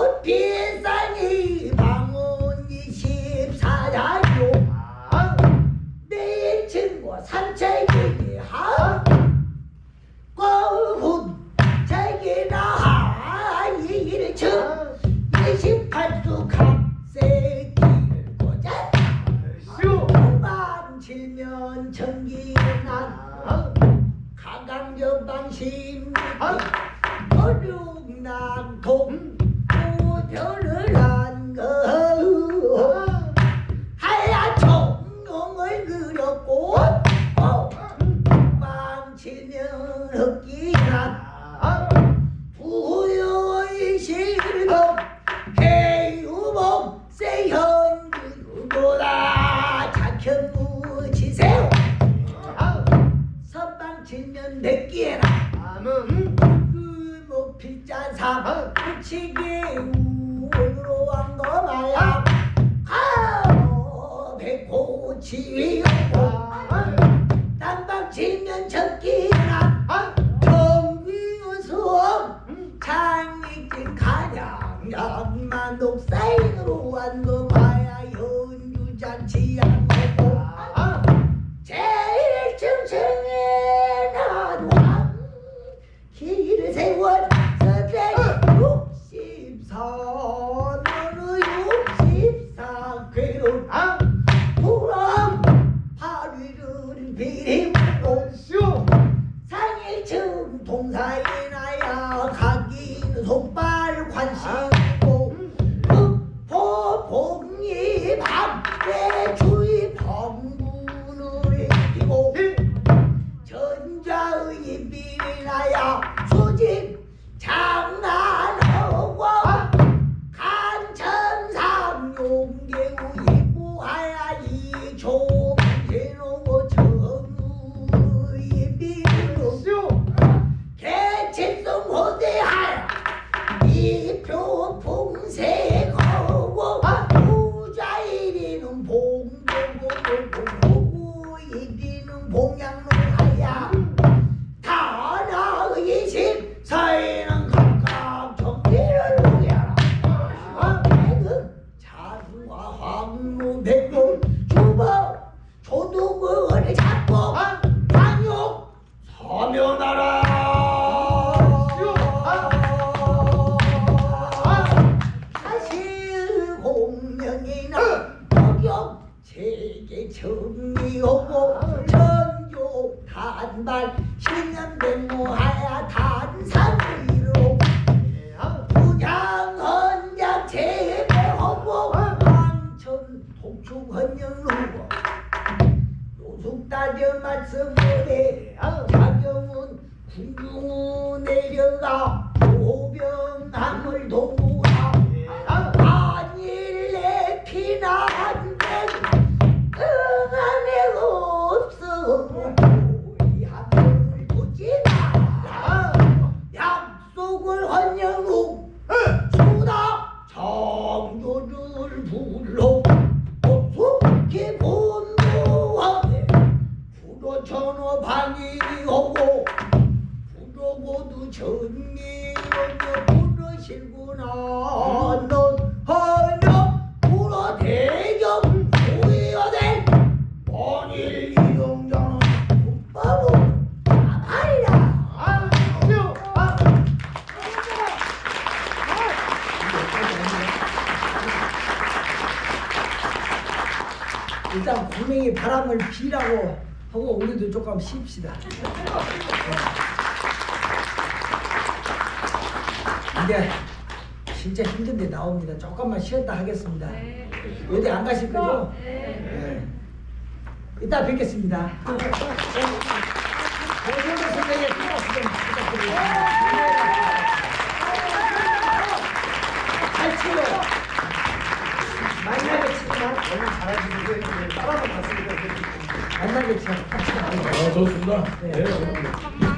꽃핀 산이 방문 24야요 내일 친구 산책이니 하 꽃훈 책이나 하이 1층 28수 각색길 고자 만 질면 전기난 가강전방 심리 어륙난 아. 동 음. 목필자삼 붙이기 우으로 왕거마야 가오 백호치위고 땅방치면 적기나 정비우수업 장익진 가냥 양만 녹사인으로 완거마야 연주잔치양 황무 백문 주법 조두구를 잡고 방역 서면하라. 사실 공명이나 목욕 세계 정리하고 전교 단발 신년백 독충헌영루고 요숙 따져 말씀을 자경은 궁중을 내려가 일단 분명히 바람을 비라고 하고 우리도 조금 쉽시다. 이제 진짜 힘든데 나옵니다. 조금만 쉬었다 하겠습니다. 어디 안 가실 거죠? 네. 이따 뵙겠습니다. 좀 부탁드리겠습니다. 잘하시는데 따라만 갔으니까 만나게 가요. 아 좋습니다. 네. 네.